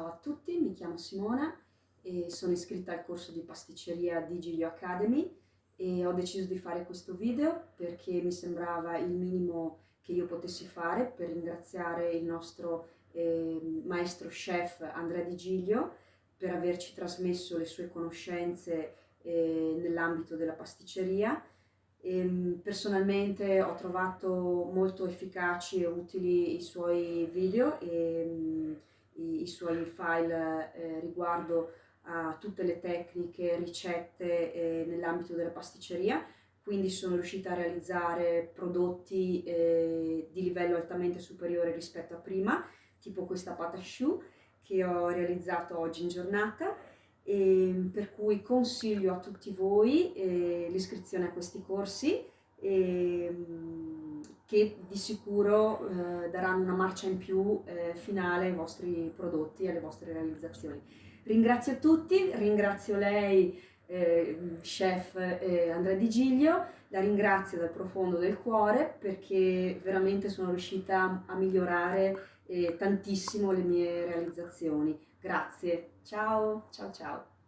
Ciao a tutti, mi chiamo Simona e sono iscritta al corso di pasticceria di Giglio Academy e ho deciso di fare questo video perché mi sembrava il minimo che io potessi fare per ringraziare il nostro eh, maestro chef Andrea Di Giglio per averci trasmesso le sue conoscenze eh, nell'ambito della pasticceria. E, ehm, personalmente ho trovato molto efficaci e utili i suoi video e i suoi file eh, riguardo a tutte le tecniche, ricette eh, nell'ambito della pasticceria, quindi sono riuscita a realizzare prodotti eh, di livello altamente superiore rispetto a prima, tipo questa pata choux che ho realizzato oggi in giornata. E per cui consiglio a tutti voi eh, l'iscrizione a questi corsi e, che di sicuro eh, daranno una marcia in più eh, finale ai vostri prodotti e alle vostre realizzazioni. Ringrazio tutti, ringrazio lei, eh, chef Andrea Di Giglio, la ringrazio dal profondo del cuore perché veramente sono riuscita a migliorare eh, tantissimo le mie realizzazioni. Grazie, ciao, ciao ciao.